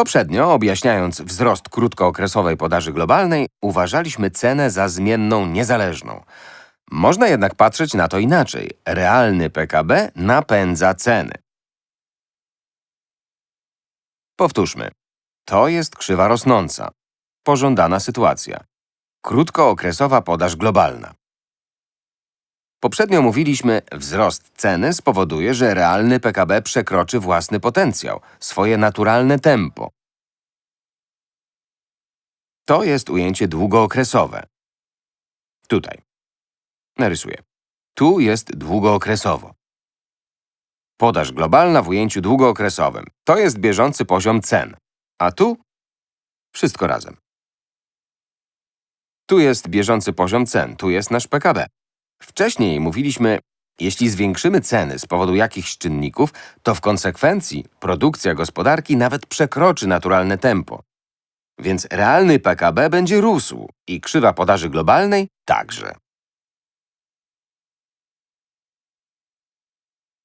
Poprzednio, objaśniając wzrost krótkookresowej podaży globalnej, uważaliśmy cenę za zmienną niezależną. Można jednak patrzeć na to inaczej. Realny PKB napędza ceny. Powtórzmy. To jest krzywa rosnąca. Pożądana sytuacja. Krótkookresowa podaż globalna. Poprzednio mówiliśmy, wzrost ceny spowoduje, że realny PKB przekroczy własny potencjał, swoje naturalne tempo. To jest ujęcie długookresowe. Tutaj. Narysuję. Tu jest długookresowo. Podaż globalna w ujęciu długookresowym. To jest bieżący poziom cen. A tu wszystko razem. Tu jest bieżący poziom cen, tu jest nasz PKB. Wcześniej mówiliśmy, jeśli zwiększymy ceny z powodu jakichś czynników, to w konsekwencji produkcja gospodarki nawet przekroczy naturalne tempo. Więc realny PKB będzie rósł i krzywa podaży globalnej także.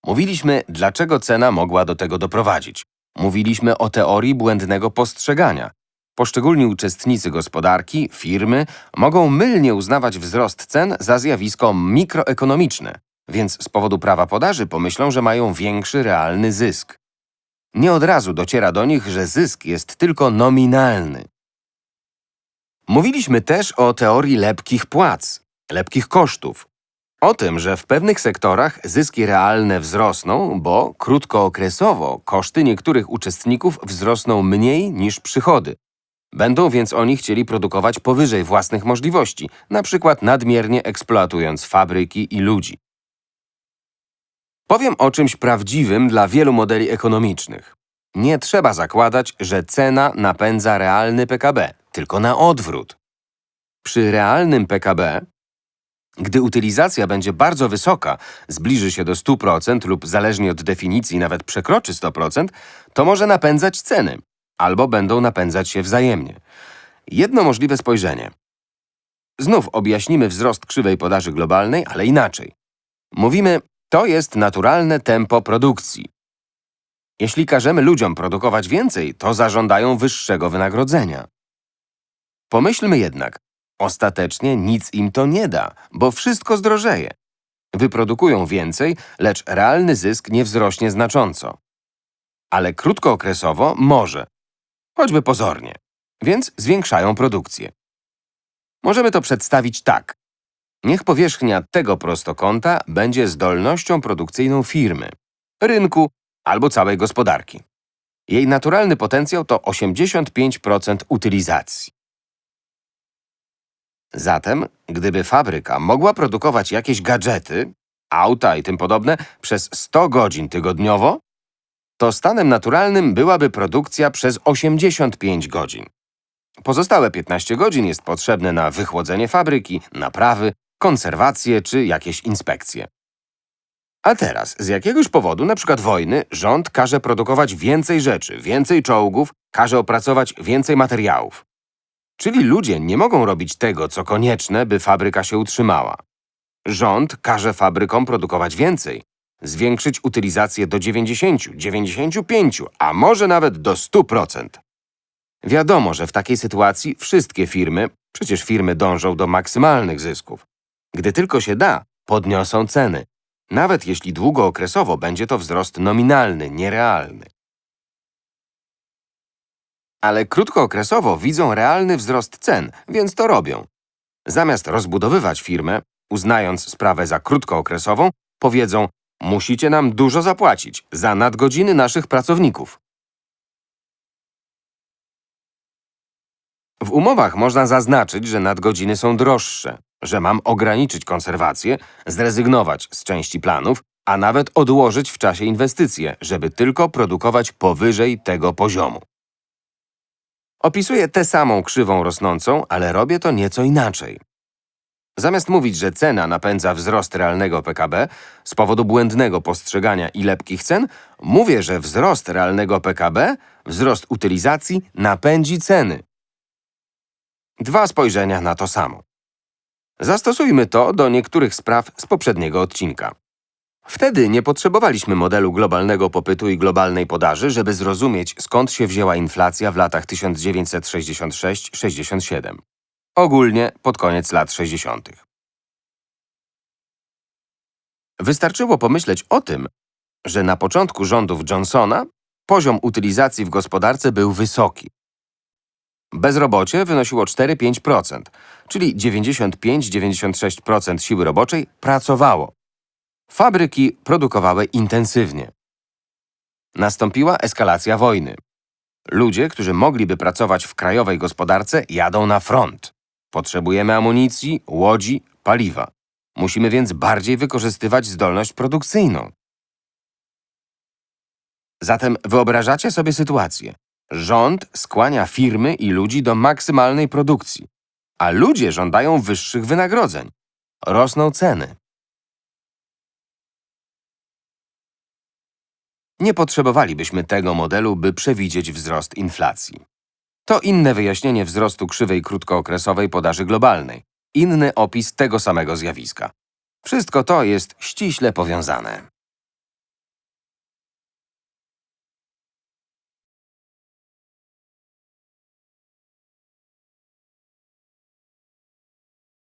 Mówiliśmy, dlaczego cena mogła do tego doprowadzić. Mówiliśmy o teorii błędnego postrzegania. Poszczególni uczestnicy gospodarki, firmy, mogą mylnie uznawać wzrost cen za zjawisko mikroekonomiczne, więc z powodu prawa podaży pomyślą, że mają większy realny zysk. Nie od razu dociera do nich, że zysk jest tylko nominalny. Mówiliśmy też o teorii lepkich płac, lepkich kosztów. O tym, że w pewnych sektorach zyski realne wzrosną, bo krótkookresowo koszty niektórych uczestników wzrosną mniej niż przychody. Będą więc oni chcieli produkować powyżej własnych możliwości, na przykład nadmiernie eksploatując fabryki i ludzi. Powiem o czymś prawdziwym dla wielu modeli ekonomicznych. Nie trzeba zakładać, że cena napędza realny PKB, tylko na odwrót. Przy realnym PKB, gdy utylizacja będzie bardzo wysoka, zbliży się do 100% lub zależnie od definicji nawet przekroczy 100%, to może napędzać ceny, albo będą napędzać się wzajemnie. Jedno możliwe spojrzenie. Znów objaśnimy wzrost krzywej podaży globalnej, ale inaczej. Mówimy, to jest naturalne tempo produkcji. Jeśli każemy ludziom produkować więcej, to zażądają wyższego wynagrodzenia. Pomyślmy jednak, ostatecznie nic im to nie da, bo wszystko zdrożeje. Wyprodukują więcej, lecz realny zysk nie wzrośnie znacząco. Ale krótkookresowo może, choćby pozornie, więc zwiększają produkcję. Możemy to przedstawić tak. Niech powierzchnia tego prostokąta będzie zdolnością produkcyjną firmy, rynku albo całej gospodarki. Jej naturalny potencjał to 85% utylizacji. Zatem, gdyby fabryka mogła produkować jakieś gadżety, auta i tym podobne przez 100 godzin tygodniowo, to stanem naturalnym byłaby produkcja przez 85 godzin. Pozostałe 15 godzin jest potrzebne na wychłodzenie fabryki, naprawy, konserwację czy jakieś inspekcje. A teraz, z jakiegoś powodu, przykład wojny, rząd każe produkować więcej rzeczy, więcej czołgów, każe opracować więcej materiałów. Czyli ludzie nie mogą robić tego, co konieczne, by fabryka się utrzymała. Rząd każe fabrykom produkować więcej, zwiększyć utylizację do 90, 95, a może nawet do 100%. Wiadomo, że w takiej sytuacji wszystkie firmy, przecież firmy dążą do maksymalnych zysków. Gdy tylko się da, podniosą ceny, nawet jeśli długookresowo będzie to wzrost nominalny, nierealny. Ale krótkookresowo widzą realny wzrost cen, więc to robią. Zamiast rozbudowywać firmę, uznając sprawę za krótkookresową, powiedzą musicie nam dużo zapłacić za nadgodziny naszych pracowników. W umowach można zaznaczyć, że nadgodziny są droższe, że mam ograniczyć konserwację, zrezygnować z części planów, a nawet odłożyć w czasie inwestycje, żeby tylko produkować powyżej tego poziomu. Opisuję tę samą krzywą rosnącą, ale robię to nieco inaczej. Zamiast mówić, że cena napędza wzrost realnego PKB z powodu błędnego postrzegania i lepkich cen, mówię, że wzrost realnego PKB, wzrost utylizacji napędzi ceny. Dwa spojrzenia na to samo. Zastosujmy to do niektórych spraw z poprzedniego odcinka. Wtedy nie potrzebowaliśmy modelu globalnego popytu i globalnej podaży, żeby zrozumieć, skąd się wzięła inflacja w latach 1966-67. Ogólnie pod koniec lat 60. Wystarczyło pomyśleć o tym, że na początku rządów Johnsona poziom utylizacji w gospodarce był wysoki. Bezrobocie wynosiło 4-5%, czyli 95-96% siły roboczej pracowało. Fabryki produkowały intensywnie. Nastąpiła eskalacja wojny. Ludzie, którzy mogliby pracować w krajowej gospodarce, jadą na front. Potrzebujemy amunicji, łodzi, paliwa. Musimy więc bardziej wykorzystywać zdolność produkcyjną. Zatem wyobrażacie sobie sytuację. Rząd skłania firmy i ludzi do maksymalnej produkcji, a ludzie żądają wyższych wynagrodzeń. Rosną ceny. Nie potrzebowalibyśmy tego modelu, by przewidzieć wzrost inflacji. To inne wyjaśnienie wzrostu krzywej krótkookresowej podaży globalnej, inny opis tego samego zjawiska. Wszystko to jest ściśle powiązane.